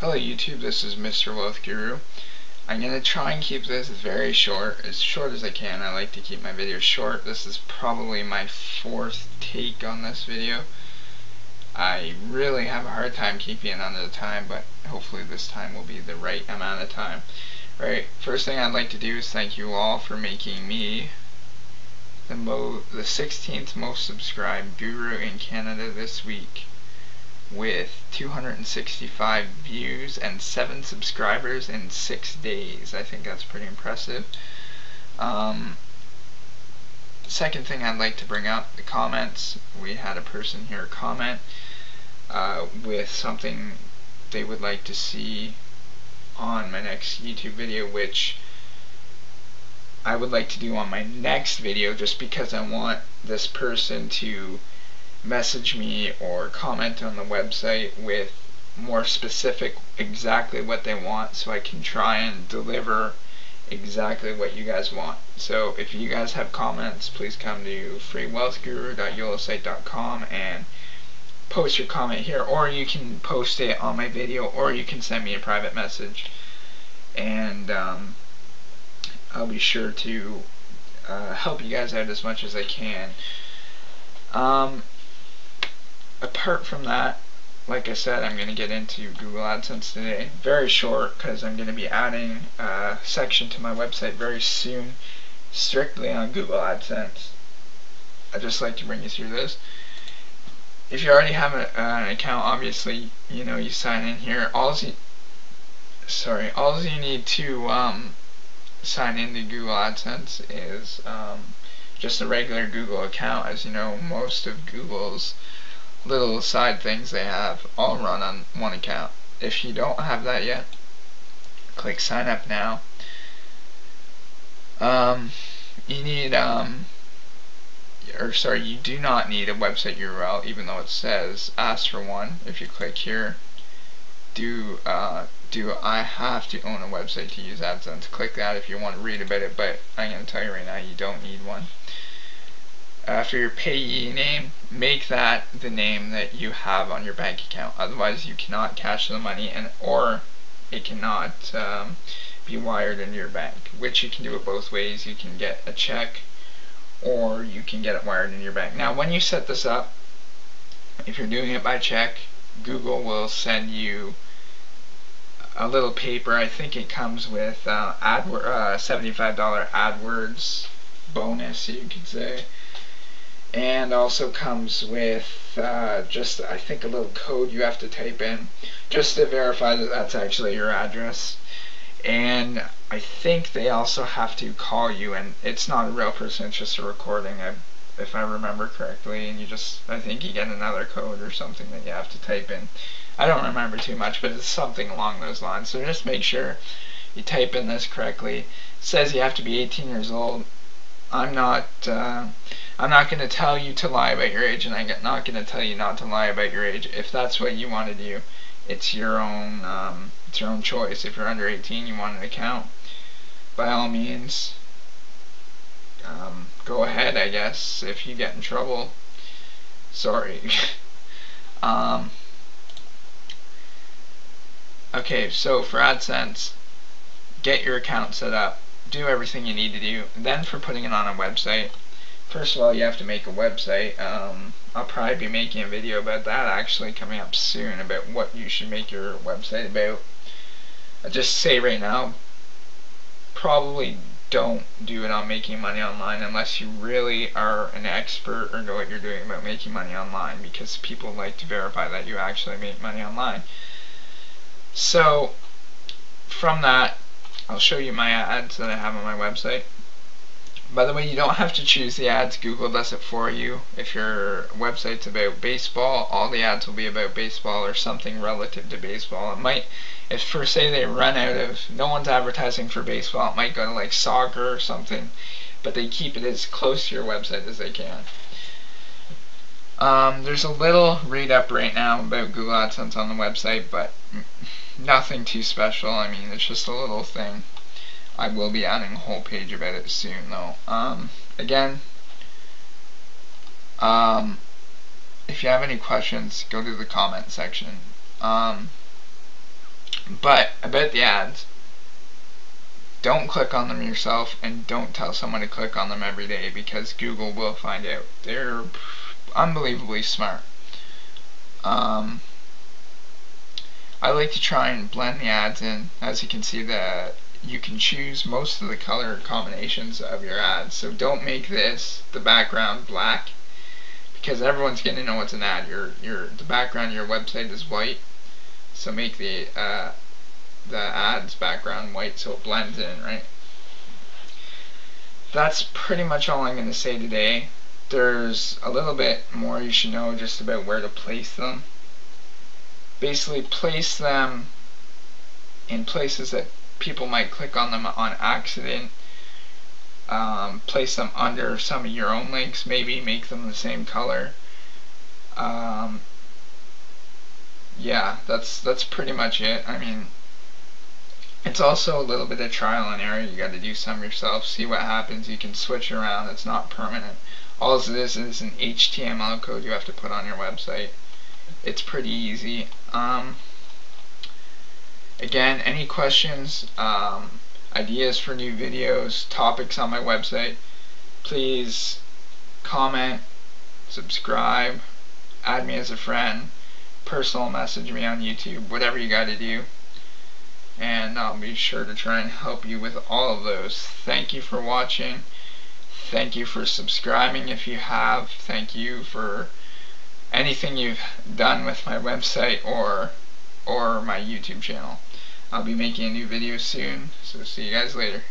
Hello YouTube, this is Mr. Wealth Guru. I'm going to try and keep this very short, as short as I can. I like to keep my videos short. This is probably my fourth take on this video. I really have a hard time keeping it under the time, but hopefully this time will be the right amount of time. Right, first thing I'd like to do is thank you all for making me the, mo the 16th most subscribed guru in Canada this week with 265 views and 7 subscribers in 6 days. I think that's pretty impressive. Um, second thing I'd like to bring up, the comments. We had a person here comment uh, with something they would like to see on my next YouTube video, which I would like to do on my next video just because I want this person to message me or comment on the website with more specific exactly what they want so I can try and deliver exactly what you guys want. So if you guys have comments, please come to freewealthguru.yolosite.com and post your comment here or you can post it on my video or you can send me a private message and um, I'll be sure to uh, help you guys out as much as I can. Um, apart from that, like I said, I'm going to get into Google AdSense today. Very short because I'm going to be adding a section to my website very soon strictly on Google AdSense. I'd just like to bring you through this. If you already have a, uh, an account, obviously, you know, you sign in here. All you, sorry, all you need to um, sign into Google AdSense is um, just a regular Google account. As you know, most of Google's little side things they have all run on one account. If you don't have that yet, click sign up now. Um, you need, um, or sorry, you do not need a website URL, even though it says ask for one. If you click here, do uh, do I have to own a website to use AdSense? Click that if you want to read about it, but I'm going to tell you right now, you don't need one after your payee name, make that the name that you have on your bank account. Otherwise, you cannot cash the money, and or it cannot um, be wired into your bank. Which you can do it both ways. You can get a check, or you can get it wired into your bank. Now, when you set this up, if you're doing it by check, Google will send you a little paper. I think it comes with uh, AdWords, uh, $75 AdWords bonus, you could say and also comes with uh, just I think a little code you have to type in just to verify that that's actually your address. And I think they also have to call you and it's not a real person it's just a recording if I remember correctly and you just I think you get another code or something that you have to type in. I don't remember too much but it's something along those lines. So just make sure you type in this correctly. It says you have to be 18 years old I'm not uh, I'm not going to tell you to lie about your age, and I'm not going to tell you not to lie about your age. If that's what you want to do, it's your own um, it's your own choice. If you're under 18, you want an account, by all means, um, go ahead. I guess if you get in trouble, sorry. um, okay, so for AdSense, get your account set up, do everything you need to do. Then for putting it on a website first of all, you have to make a website. Um, I'll probably be making a video about that actually coming up soon about what you should make your website about. I just say right now, probably don't do it on making money online unless you really are an expert or know what you're doing about making money online because people like to verify that you actually make money online. So, from that, I'll show you my ads that I have on my website. By the way, you don't have to choose the ads. Google does it for you. If your website's about baseball, all the ads will be about baseball or something relative to baseball. It might, if for say they run out of, no one's advertising for baseball, it might go to like soccer or something, but they keep it as close to your website as they can. Um, there's a little read up right now about Google AdSense on the website, but nothing too special. I mean, it's just a little thing. I will be adding a whole page about it soon though. Um, again, um, if you have any questions, go to the comment section. Um, But about the ads, don't click on them yourself and don't tell someone to click on them every day because Google will find out. They're unbelievably smart. Um, I like to try and blend the ads in. As you can see that you can choose most of the color combinations of your ads. So don't make this the background black because everyone's going to know it's an ad. Your your the background of your website is white. So make the uh, the ads background white so it blends in, right? That's pretty much all I'm going to say today. There's a little bit more you should know just about where to place them. Basically place them in places that people might click on them on accident. Um, place them under some of your own links, maybe make them the same color. Um, yeah, that's that's pretty much it. I mean, it's also a little bit of trial and error. You got to do some yourself, see what happens. You can switch around. It's not permanent. All this is an HTML code you have to put on your website. It's pretty easy. Um, again, any questions, um, ideas for new videos, topics on my website, please comment, subscribe, add me as a friend, personal message me on YouTube, whatever you got to do and I'll be sure to try and help you with all of those. Thank you for watching. Thank you for subscribing if you have. Thank you for anything you've done with my website or or my YouTube channel. I'll be making a new video soon, so see you guys later.